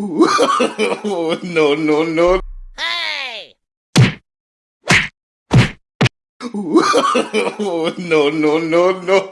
no, no, no. Hey! no, no, no, no.